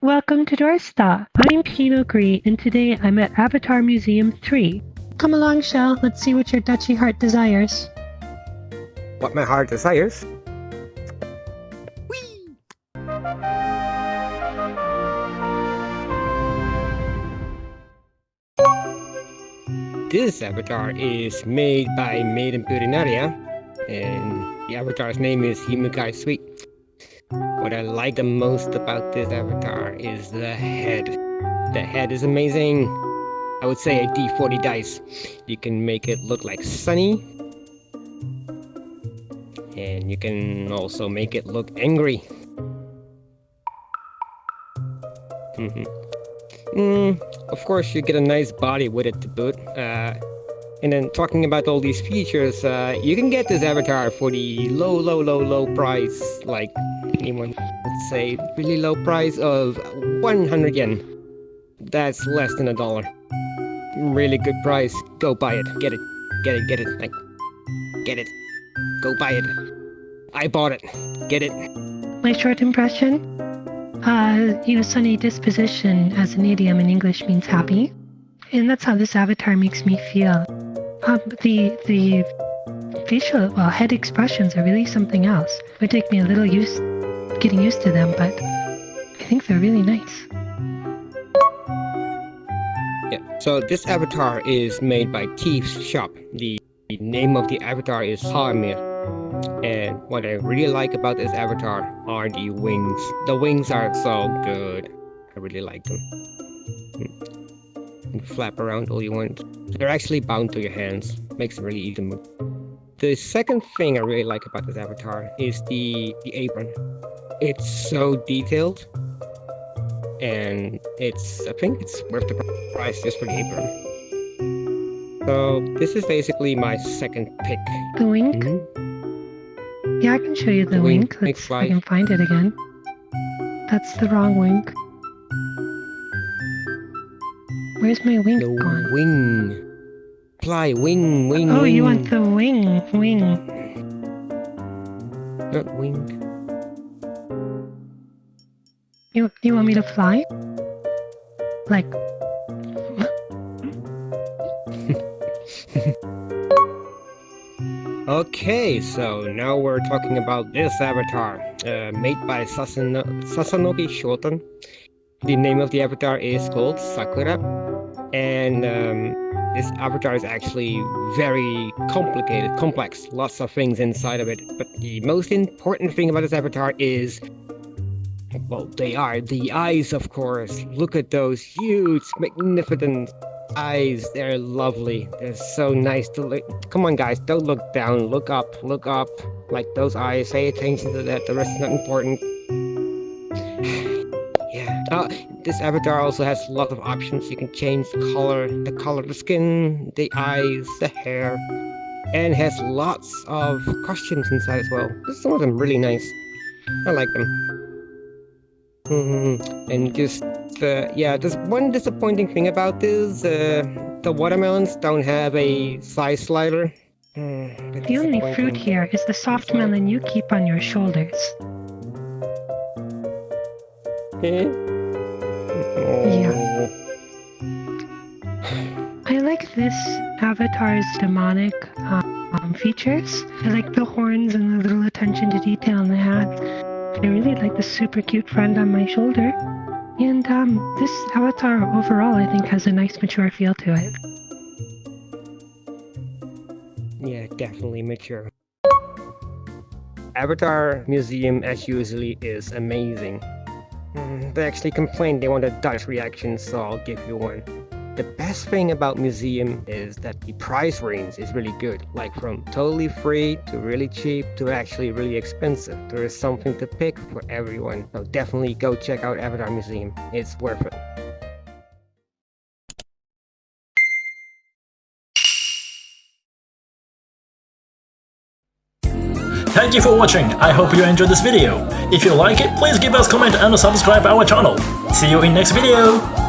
Welcome to Doorstop. I'm Pinot Gris, and today I'm at Avatar Museum 3. Come along, Shell. Let's see what your Dutchy heart desires. What my heart desires? This avatar is made by Maiden Purinaria, and the avatar's name is Himukai Sweet. What I like the most about this avatar is the head. The head is amazing. I would say a D40 dice. You can make it look like Sunny. And you can also make it look angry. Mm -hmm. mm, of course, you get a nice body with it to boot. Uh, and then talking about all these features, uh, you can get this avatar for the low, low, low, low price, like anyone would say, really low price of 100 yen. That's less than a dollar. Really good price. Go buy it. Get it. Get it. Get it. Like, get it. Go buy it. I bought it. Get it. My short impression? Uh, you know, sunny disposition as an idiom in English means happy. And that's how this avatar makes me feel. Um, the the facial well head expressions are really something else. It would take me a little use getting used to them, but I think they're really nice. Yeah. So this avatar is made by Thief's Shop. The name of the avatar is Haamir. And what I really like about this avatar are the wings. The wings are so good. I really like them. And flap around all you want. They're actually bound to your hands, makes it really easy to move. The second thing I really like about this avatar is the, the apron. It's so detailed, and it's I think it's worth the price just for the apron. So this is basically my second pick. The wink? Mm -hmm. Yeah, I can show you the, the wink. wink. Let's I can find it again. That's the wrong wink. Where's my wing the gone? wing. Fly, wing, wing, Oh, wing. you want the wing, wing. Not wing. You, you want me to fly? Like... okay, so now we're talking about this avatar, uh, made by Sasano Sasanoki Shoten. The name of the avatar is called Sakura and um, this avatar is actually very complicated, complex, lots of things inside of it. But the most important thing about this avatar is, well, they are the eyes, of course. Look at those huge, magnificent eyes. They're lovely. They're so nice to look. Come on, guys, don't look down. Look up, look up. Like those eyes. Pay attention to that. The rest is not important. Uh, this avatar also has a lot of options. You can change the color, the color of the skin, the eyes, the hair, and has lots of costumes inside as well. Some of them really nice. I like them. Mm -hmm. And just, uh, yeah, there's one disappointing thing about this. Uh, the watermelons don't have a size slider. Mm, the only fruit here is the soft melon you keep on your shoulders. Yeah. I like this avatar's demonic um, features. I like the horns and the little attention to detail in the hat. I really like the super cute friend on my shoulder. And um, this avatar overall, I think, has a nice mature feel to it. Yeah, definitely mature. Avatar Museum, as usually, is amazing. Mm, they actually complained they wanted Dutch reaction, so I'll give you one. The best thing about Museum is that the price range is really good, like from totally free to really cheap to actually really expensive. There is something to pick for everyone, so definitely go check out Avatar Museum. It's worth it. Thank you for watching, I hope you enjoyed this video. If you like it, please give us comment and subscribe our channel. See you in next video!